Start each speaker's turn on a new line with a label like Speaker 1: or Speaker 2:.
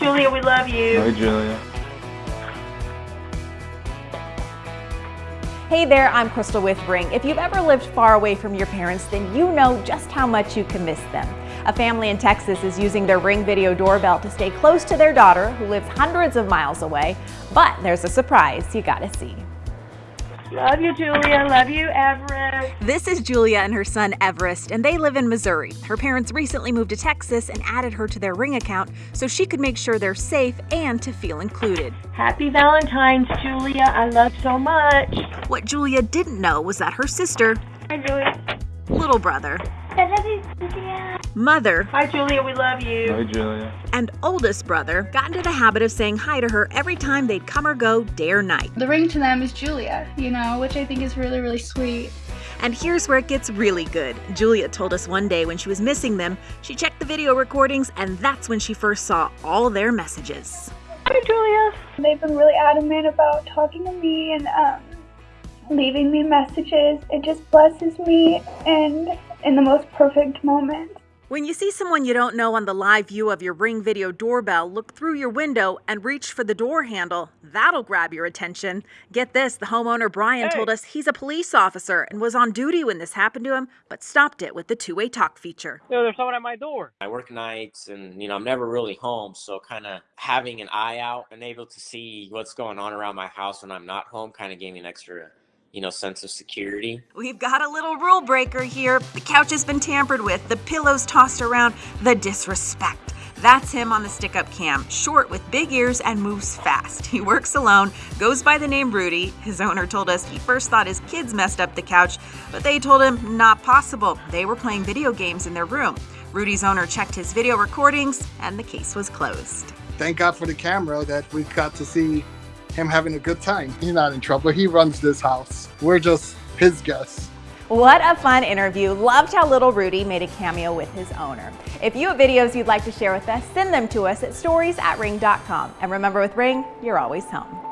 Speaker 1: Julia, we love you.
Speaker 2: Hi, Julia.
Speaker 3: Hey there, I'm Crystal with Ring. If you've ever lived far away from your parents, then you know just how much you can miss them. A family in Texas is using their Ring video doorbell to stay close to their daughter, who lives hundreds of miles away. But there's a surprise you gotta see.
Speaker 1: Love you, Julia. Love you, Everest.
Speaker 3: This is Julia and her son Everest, and they live in Missouri. Her parents recently moved to Texas and added her to their Ring account so she could make sure they're safe and to feel included.
Speaker 1: Happy Valentine's, Julia. I love so much.
Speaker 3: What Julia didn't know was that her sister,
Speaker 1: Hi, Julia.
Speaker 3: little brother,
Speaker 1: I love you, Julia.
Speaker 3: Mother,
Speaker 1: Hi, Julia. We love you.
Speaker 2: Hi, Julia.
Speaker 3: and oldest brother got into the habit of saying hi to her every time they'd come or go day or night.
Speaker 4: The ring to them is Julia, you know, which I think is really, really sweet.
Speaker 3: And here's where it gets really good. Julia told us one day when she was missing them, she checked the video recordings, and that's when she first saw all their messages.
Speaker 1: Hi, Julia.
Speaker 4: They've been really adamant about talking to me and um, leaving me messages. It just blesses me and in the most perfect moment.
Speaker 3: When you see someone you don't know on the live view of your Ring video doorbell, look through your window and reach for the door handle. That'll grab your attention. Get this the homeowner Brian
Speaker 5: Hey.
Speaker 3: told us he's a police officer and was on duty when this happened to him, but stopped it with the two way talk feature.
Speaker 5: Yo, there's someone at my door.
Speaker 6: I work nights and you know I'm never really home, so kind of having an eye out and able to see what's going on around my house when I'm not home kind of gave me an extra you know sense of security.
Speaker 3: We've got a little rule breaker here. The couch has been tampered with, the pillows tossed around, the disrespect. That's him on the stick up cam, short with big ears and moves fast. He works alone, goes by the name Rudy. His owner told us he first thought his kids messed up the couch, but they told him not possible. They were playing video games in their room. Rudy's owner checked his video recordings and the case was closed.
Speaker 7: thank God for the camera that we got to see him having a good time. He's not in trouble. He runs this house. We're just his guests.
Speaker 3: What a fun interview. Loved how little Rudy made a cameo with his owner. If you have videos you'd like to share with us, send them to us at stories at ring.com. And remember with Ring, you're always home.